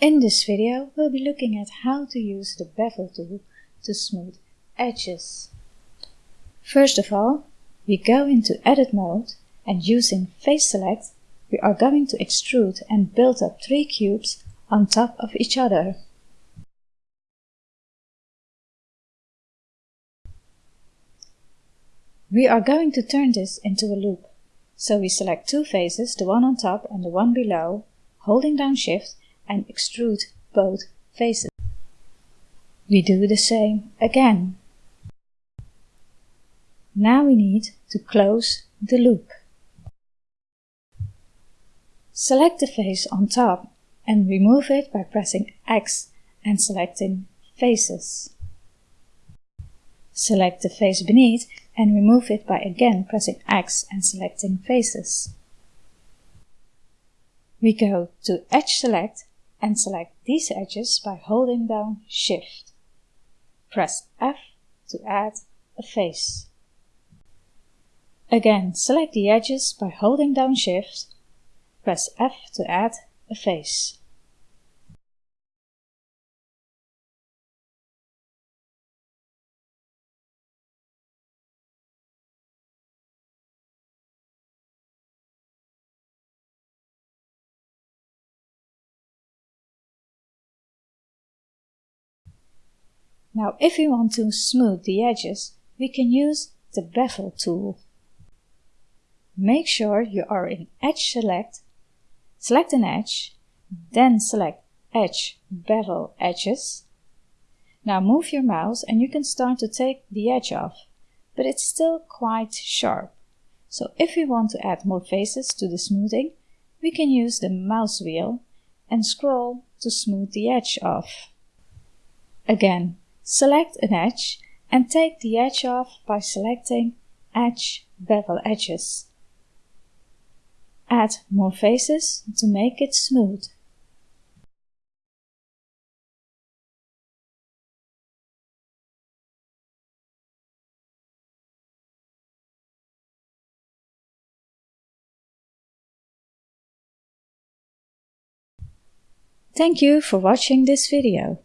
In this video we'll be looking at how to use the bevel tool to smooth edges. First of all, we go into edit mode and using face select we are going to extrude and build up three cubes on top of each other. We are going to turn this into a loop. So we select two faces, the one on top and the one below, holding down shift and extrude both faces. We do the same again. Now we need to close the loop. Select the face on top and remove it by pressing X and selecting Faces. Select the face beneath and remove it by again pressing X and selecting Faces. We go to Edge Select and select these edges by holding down Shift. Press F to add a face. Again, select the edges by holding down Shift. Press F to add a face. Now if we want to smooth the edges, we can use the bevel tool. Make sure you are in Edge Select, select an edge, then select Edge Bevel Edges. Now move your mouse and you can start to take the edge off, but it's still quite sharp. So if we want to add more faces to the smoothing, we can use the mouse wheel and scroll to smooth the edge off. Again, Select an edge and take the edge off by selecting Edge Bevel Edges. Add more faces to make it smooth. Thank you for watching this video.